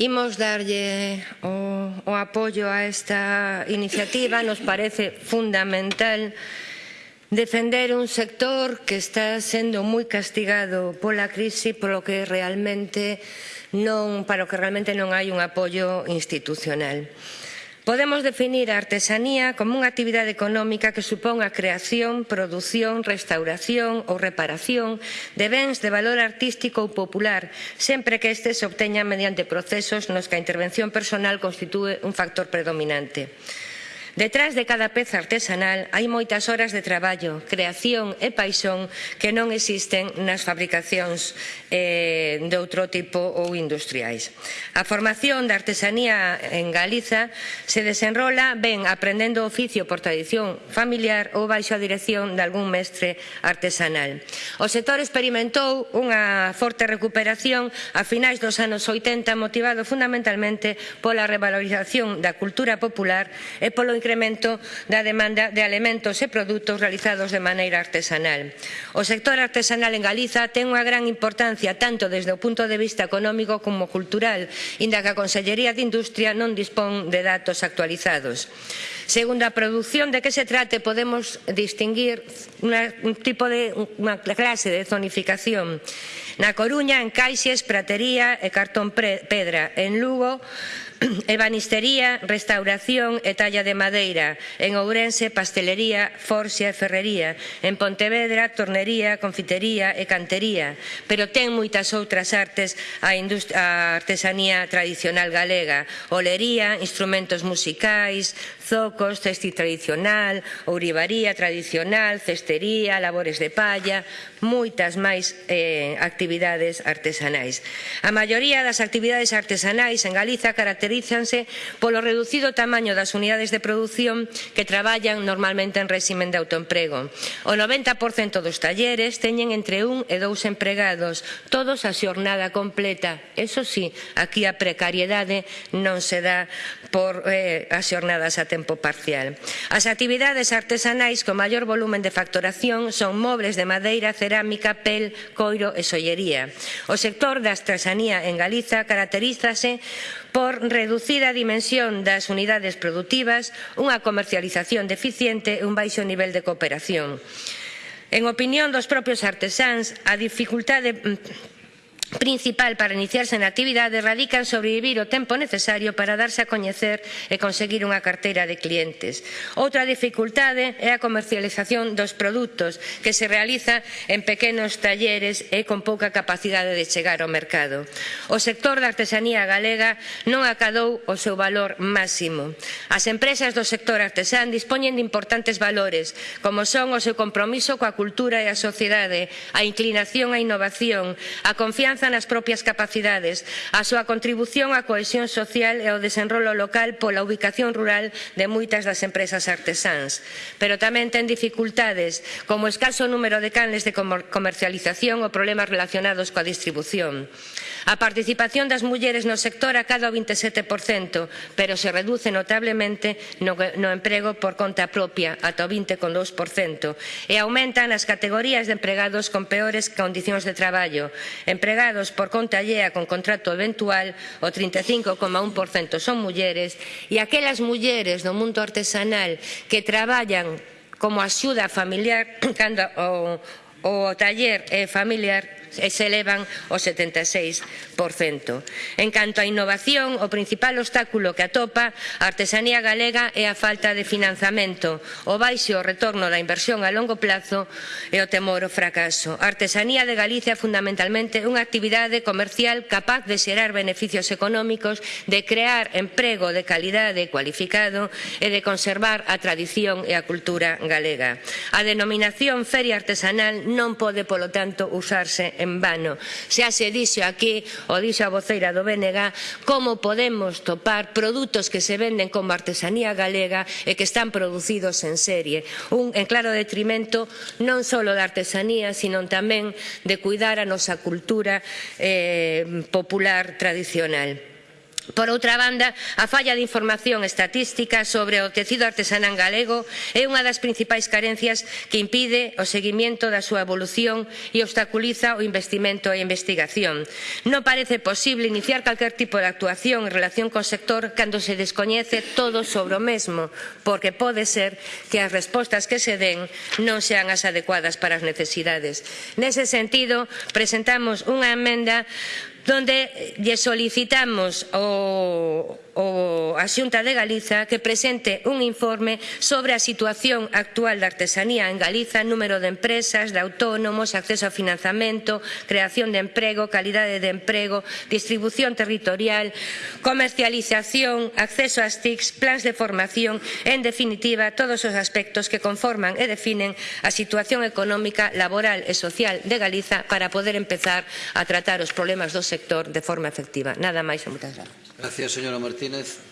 Imos darlle o, o apoio a esta iniciativa, nos parece fundamental defender un sector que está sendo moi castigado pola crise polo que realmente non, para o que realmente non hai un apoio institucional. Podemos definir a artesanía como unha actividade económica que supón a creación, produción, restauración ou reparación de bens de valor artístico ou popular, sempre que estes se obteña mediante procesos nos que a intervención personal constitúe un factor predominante. Detrás de cada peza artesanal hai moitas horas de traballo, creación e paixón que non existen nas fabricacións eh, de outro tipo ou industriais. A formación da artesanía en Galiza se desenrola ben aprendendo oficio por tradición familiar ou baixo a dirección de algún mestre artesanal. O sector experimentou unha forte recuperación a finais dos anos 80 motivado fundamentalmente pola revalorización da cultura popular e polo incremento da demanda de alimentos e produtos realizados de maneira artesanal. O sector artesanal en Galiza ten unha gran importancia tanto desde o punto de vista económico como cultural, inda que a Consellería de Industria non dispón de datos actualizados. Segundo a produción de que se trate, podemos distinguir una, un tipo de unha clase de zonificación. Na Coruña, en Caixes, Pratería e Cartón Pedra. En Lugo, ebanistería, restauración e talla de madeira, en Ourense, pastelería, forxa e ferrería, en Pontevedra, tornería, confitería e cantería, pero ten moitas outras artes a, a artesanía tradicional galega, olería, instrumentos musicais, zoco, zocos, cesti tradicional, ourivaría tradicional, cestería, labores de palla, moitas máis eh, actividades artesanais. A maioría das actividades artesanais en Galiza caracterízanse polo reducido tamaño das unidades de produción que traballan normalmente en réximen de autoemprego. O 90% dos talleres teñen entre un e dous empregados, todos a xornada completa. Eso sí, aquí a precariedade non se dá por eh, as xornadas a tempo parcial. As actividades artesanais con maior volumen de facturación son mobles de madeira, cerámica, pel, coiro e sollería. O sector da artesanía en Galiza caracterízase por reducida dimensión das unidades productivas, unha comercialización deficiente e un baixo nivel de cooperación. En opinión dos propios artesáns, a dificultade mm, principal para iniciarse na actividade radica en sobrevivir o tempo necesario para darse a coñecer e conseguir unha carteira de clientes. Outra dificultade é a comercialización dos produtos que se realiza en pequenos talleres e con pouca capacidade de chegar ao mercado. O sector da artesanía galega non acadou o seu valor máximo. As empresas do sector artesán dispoñen de importantes valores, como son o seu compromiso coa cultura e a sociedade, a inclinación á innovación, a confianza confianza nas propias capacidades, a súa contribución á cohesión social e ao desenrolo local pola ubicación rural de moitas das empresas artesáns. Pero tamén ten dificultades, como o escaso número de canles de comercialización ou problemas relacionados coa distribución. A participación das mulleres no sector acada o 27%, pero se reduce notablemente no, no emprego por conta propia, ata o 20,2%, e aumentan as categorías de empregados con peores condicións de traballo, empregados empregados por conta allea con contrato eventual, o 35,1% son mulleres, e aquelas mulleres do mundo artesanal que traballan como axuda familiar cando o, o taller é familiar e se elevan o 76%. En canto á innovación, o principal obstáculo que atopa a artesanía galega é a falta de financiamento, o baixo retorno da inversión a longo plazo e o temor ao fracaso. A artesanía de Galicia é fundamentalmente unha actividade comercial capaz de xerar beneficios económicos, de crear emprego de calidade e cualificado e de conservar a tradición e a cultura galega. A denominación feria artesanal non pode, polo tanto, usarse en vano. Xa se dixo aquí, o dixo a voceira do BNG, como podemos topar produtos que se venden como artesanía galega e que están producidos en serie. Un en claro detrimento non só da artesanía, sino tamén de cuidar a nosa cultura eh, popular tradicional. Por outra banda, a falla de información estatística sobre o tecido artesanal galego é unha das principais carencias que impide o seguimento da súa evolución e obstaculiza o investimento e a investigación. Non parece posible iniciar calquer tipo de actuación en relación co sector cando se descoñece todo sobre o mesmo, porque pode ser que as respostas que se den non sean as adecuadas para as necesidades. Nese sentido, presentamos unha emenda donde lle solicitamos ao, ao, a Xunta de Galiza que presente un informe sobre a situación actual da artesanía en Galiza, número de empresas, de autónomos, acceso a financiamento, creación de emprego, calidade de emprego, distribución territorial, comercialización, acceso ás TICs, plans de formación, en definitiva, todos os aspectos que conforman e definen a situación económica, laboral e social de Galiza para poder empezar a tratar os problemas dos sector de forma efectiva. Nada máis e moitas grazas. Gracias, señora Martínez.